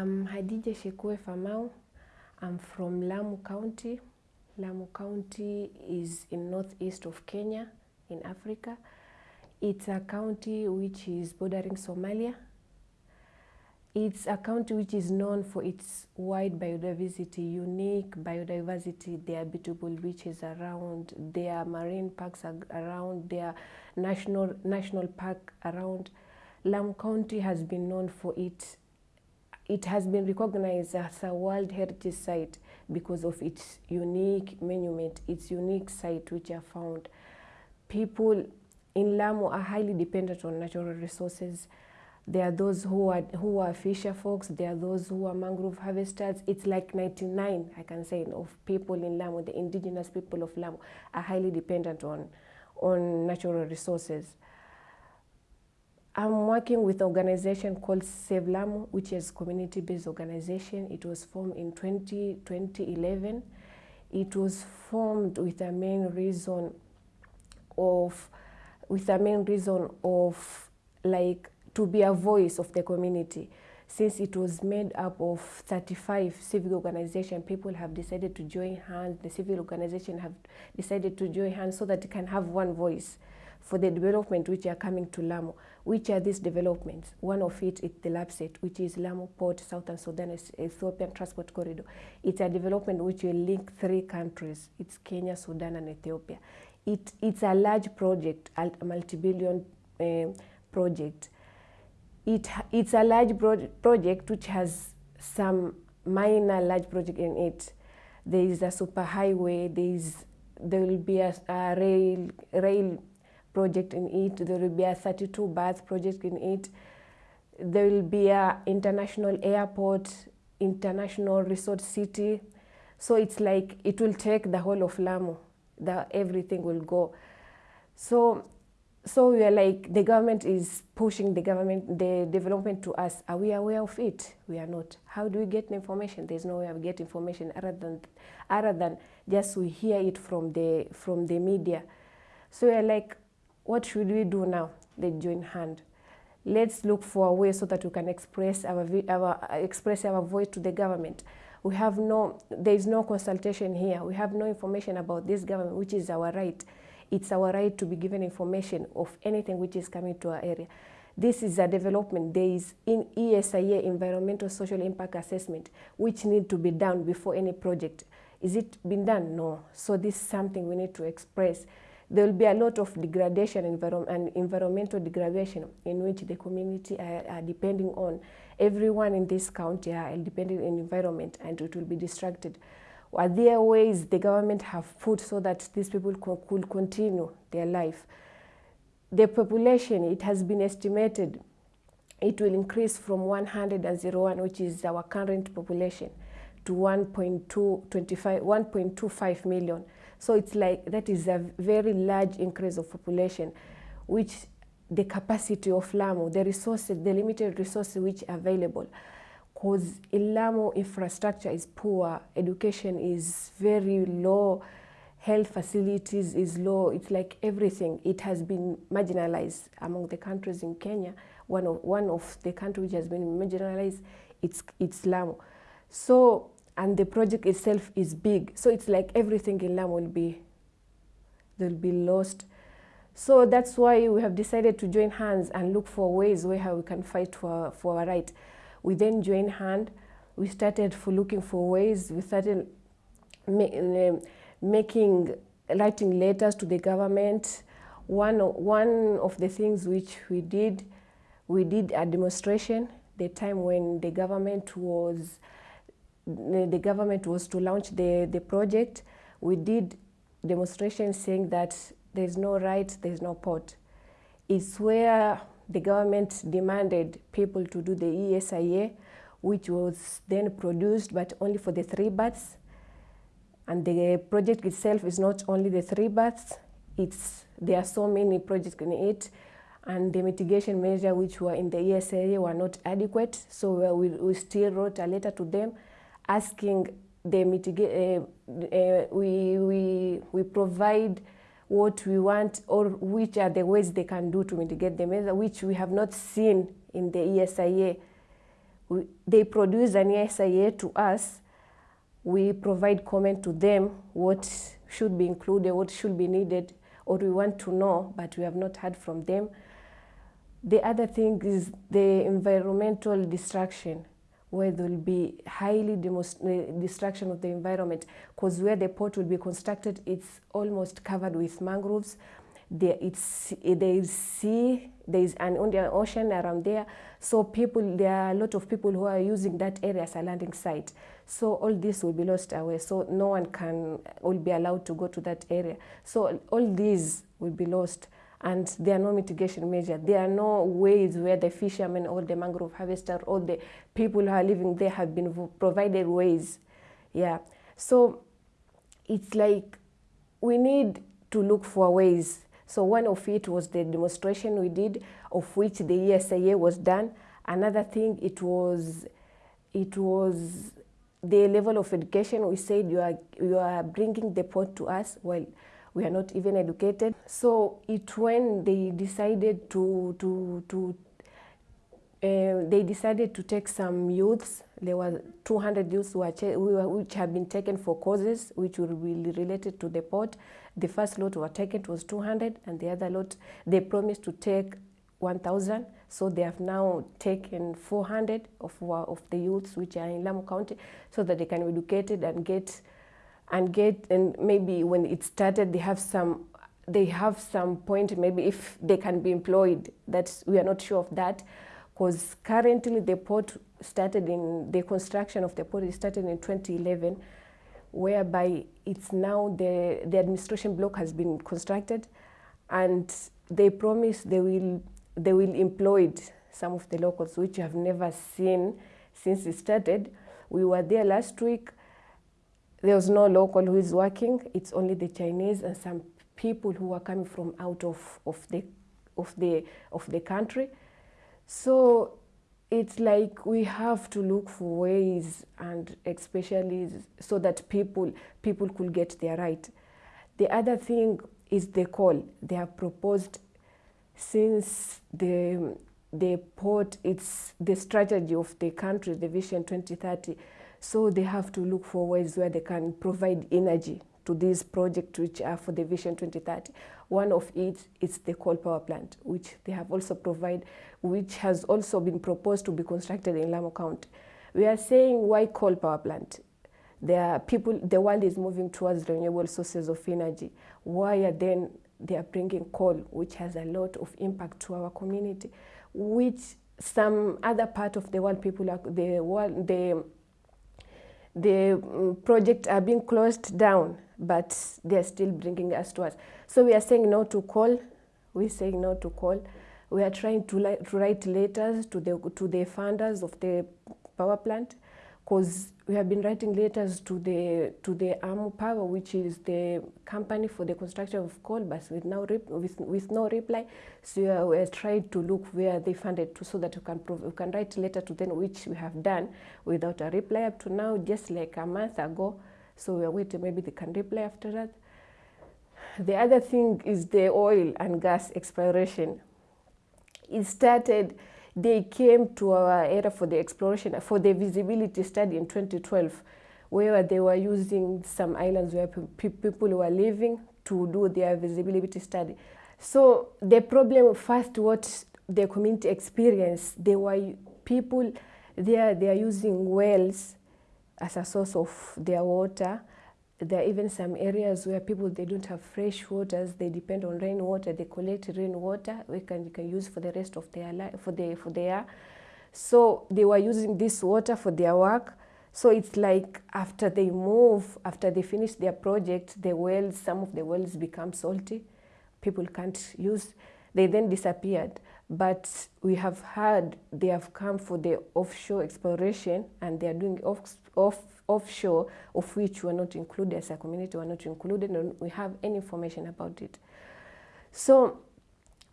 I'm Hadija Shekue Famau. I'm from Lamu County. Lamu County is in northeast of Kenya in Africa. It's a county which is bordering Somalia. It's a county which is known for its wide biodiversity, unique biodiversity. There are beautiful beaches around, there are marine parks around, there are national, national park around. Lamu County has been known for its it has been recognized as a World Heritage Site because of its unique monument, its unique site which are found. People in Lamu are highly dependent on natural resources. There are those who are, who are fisher folks, there are those who are mangrove harvesters. It's like 99, I can say, of people in Lamu, the indigenous people of Lamu, are highly dependent on, on natural resources. I'm working with an organization called Save Lamu, which is a community-based organization. It was formed in 20, 2011. It was formed with a main reason of, with a main reason of like to be a voice of the community. Since it was made up of 35 civic organizations, people have decided to join hands, the civil organization have decided to join hands so that it can have one voice for the development which are coming to Lamu. Which are these developments? One of it is the LAPSSET, which is Lamu Port, Southern Sudan, Ethiopian Transport Corridor. It's a development which will link three countries. It's Kenya, Sudan, and Ethiopia. It, it's a large project, a multi-billion uh, project. It, it's a large pro project which has some minor large project in it. There is a superhighway, there, is, there will be a, a rail, rail project in it. There will be a 32 berth project in it. There will be a international airport, international resort city. So it's like it will take the whole of Lamu. The, everything will go. So, so we are like the government is pushing the government the development to us. Are we aware of it? We are not. How do we get information? There's no way of get information other than other than just we hear it from the from the media. So we are like what should we do now? They join hand. Let's look for a way so that we can express our, our, uh, express our voice to the government. We have no, there is no consultation here. We have no information about this government, which is our right. It's our right to be given information of anything which is coming to our area. This is a development. There is in ESIA, Environmental Social Impact Assessment, which need to be done before any project. Is it been done? No. So this is something we need to express there will be a lot of degradation and environmental degradation in which the community are, depending on. Everyone in this county are depending on environment and it will be distracted. Are there ways the government have put so that these people co could continue their life? The population, it has been estimated, it will increase from 101, which is our current population, to 1.25 million. So it's like that is a very large increase of population, which the capacity of Lamu, the resources, the limited resources which are available, because in Lamu infrastructure is poor, education is very low, health facilities is low, it's like everything. It has been marginalized among the countries in Kenya. One of, one of the countries which has been marginalized, it's, it's Lamu. So and the project itself is big. So it's like everything in Lamu will be, they'll be lost. So that's why we have decided to join hands and look for ways where we can fight for, for our right. We then joined hand. We started for looking for ways. We started ma um, making, writing letters to the government. One, one of the things which we did, we did a demonstration the time when the government was the government was to launch the, the project, we did demonstrations saying that there's no right, there's no port. It's where the government demanded people to do the ESIA, which was then produced, but only for the three berths. And the project itself is not only the three berths, it's, there are so many projects in it, and the mitigation measure which were in the ESIA were not adequate, so we, we still wrote a letter to them asking the mitigate, uh, uh, we, we, we provide what we want or which are the ways they can do to mitigate the measure, which we have not seen in the ESIA. we, they produce an ESIA to us, we provide comment to them what should be included, what should be needed, or we want to know, but we have not heard from them. The other thing is the environmental destruction, where there will be highly eh, destruction of the environment, because where the port will be constructed, it's almost covered with mangroves. There, it's, eh, there is sea, there is an ocean around there. So people, there are a lot of people who are using that area as a landing site. So all this will be lost away. So no one can, eh, will be allowed to go to that area. So all these will be lost and there are no mitigation measures. There are no ways where the fishermen or the mangrove harvester or the people who are living there have been provided ways. Yeah. So it's like we need to look for ways. So one of it was the demonstration we did, of which the ESIA was done. Another thing, it was, it was the level of education. We said you are, you are bringing the port to us. Well, we are not even educated. So it when they decided to, to, to uh, they decided to take some youths. There were 200 youths who were, which have been taken for causes which will be related to the port. The first lot were taken was 200, and the other lot they promised to take 1,000. So they have now taken 400 of, of the youths which are in Lamu County so that they can be educated and get and get and maybe when it started they have some they have some point maybe if they can be employed that we are not sure of that. Because currently the port started in the construction of the port started in 2011 whereby it's now the the administration block has been constructed and they promise they will they will employ some of the locals which you have never seen since it started. We were there last week there was no local who is working. It's only the Chinese and some people who are coming from out of, of, the, of, the, of the country. So it's like we have to look for ways and especially so that people, people could get their right. The other thing is the coal. They have proposed since the, the port, it's the strategy of the country, the Vision 2030, so they have to look for ways where they can provide energy to these projects which are for the Vision 2030. One of it is the coal power plant, which they have also provided, which has also been proposed to be constructed in Lamu County. We are saying why coal power plant? There are people, the world is moving towards renewable sources of energy. Why are then they are bringing coal, which has a lot of impact to our community, which some other part of the world people are, the world, the the mm, projects are being closed down, but they're still bringing us to us. So we are saying no to coal. We're saying no to coal. We are trying to, to write letters to the, to the funders of the power plant because we have been writing letters to the to the AMU Power, which is the company for the construction of coal, but with no with, with no reply. So we are trying to look where they funded to, so that we can prove, we can write a letter to them, which we have done without a reply up to now, just like a month ago. So we are waiting, maybe they can reply after that. The other thing is the oil and gas exploration. It started they came to our area for the exploration, for the visibility study in 2012, where they were using some islands where pe people were living to do their visibility study. So the problem first, what the community experienced, they were people they are, they are using wells as a source of their water there are even some areas where people they don't have fresh waters they depend on rainwater they collect rainwater we can, can use for the rest of their life for the for their so they were using this water for their work. So it's like after they move after they finish their project the wells some of the wells become salty people can't use they then disappeared. But we have heard they have come for the offshore exploration and they are doing off, off offshore, of which were not included as a community, were not included, and we have any information about it. So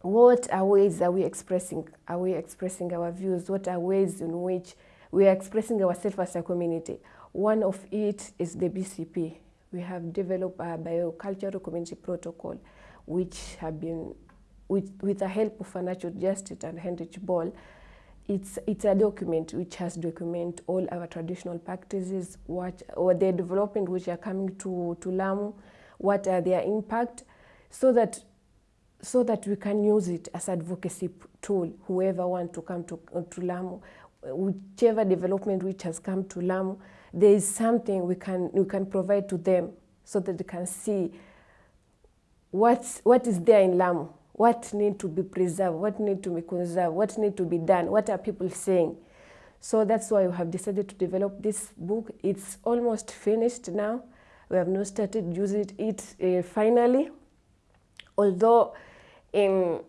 what are ways are we expressing? Are we expressing our views? What are ways in which we are expressing ourselves as a community? One of it is the BCP. We have developed a biocultural community protocol, which have been, with, with the help of Financial Justice and Heinrich Böll, it's it's a document which has document all our traditional practices, what or the development which are coming to to Lamu, what are their impact, so that so that we can use it as advocacy tool. Whoever want to come to to Lamu, whichever development which has come to Lamu, there is something we can we can provide to them so that they can see what's what is there in Lamu what need to be preserved, what need to be conserved, what need to be done, what are people saying. So that's why we have decided to develop this book. It's almost finished now. We have not started using it uh, finally, although in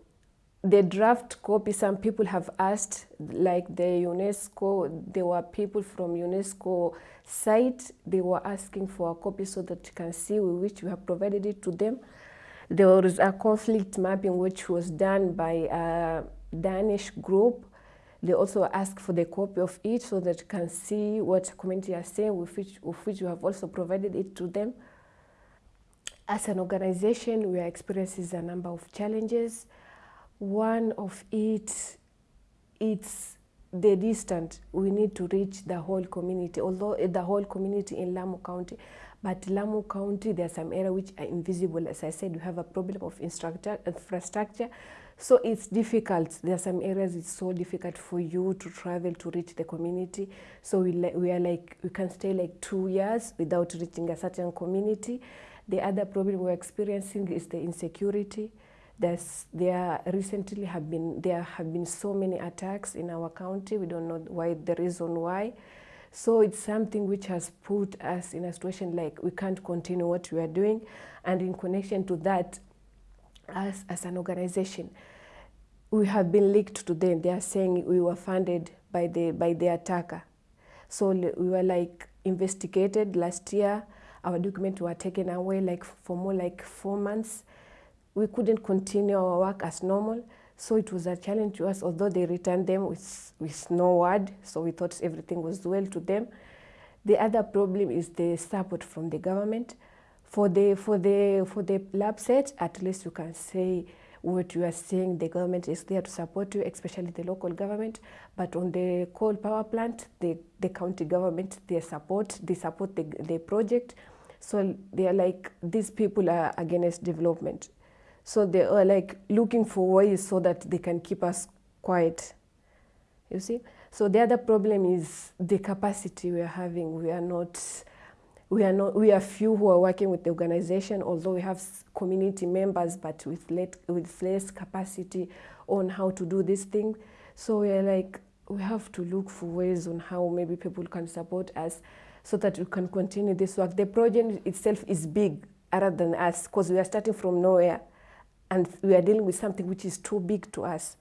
the draft copy, some people have asked, like the UNESCO, there were people from UNESCO site, they were asking for a copy so that you can see which we have provided it to them. There was a conflict mapping which was done by a Danish group. They also asked for the copy of it so that you can see what community are saying, with which, with which you have also provided it to them. As an organization, we are experiencing a number of challenges. One of it, it's the distance We need to reach the whole community, although the whole community in Lamu County but Lamu County, there are some areas which are invisible. As I said, we have a problem of infrastructure. So it's difficult. There are some areas it's so difficult for you to travel to reach the community. So we, we are like, we can stay like two years without reaching a certain community. The other problem we're experiencing is the insecurity. There's, there recently have been, there have been so many attacks in our county. We don't know why, the reason why. So it's something which has put us in a situation like we can't continue what we are doing. And in connection to that, us as an organization, we have been leaked to them. They are saying we were funded by the, by the attacker. So we were like investigated last year. Our documents were taken away like for more like four months. We couldn't continue our work as normal. So it was a challenge to us, although they returned them with, with no word, so we thought everything was well to them. The other problem is the support from the government. For the, for the, for the LAPSSET, at least you can say what you are saying, the government is there to support you, especially the local government. But on the coal power plant, the, the county government, they support, they support the, the project. So they are like, these people are against development. So they are like looking for ways so that they can keep us quiet. You see? So the other problem is the capacity we are having. We are not, we are not, we are few who are working with the organization, although we have community members, but with, let, with less capacity on how to do this thing. So we are like, we have to look for ways on how maybe people can support us so that we can continue this work. The project itself is big other than us because we are starting from nowhere and we are dealing with something which is too big to us.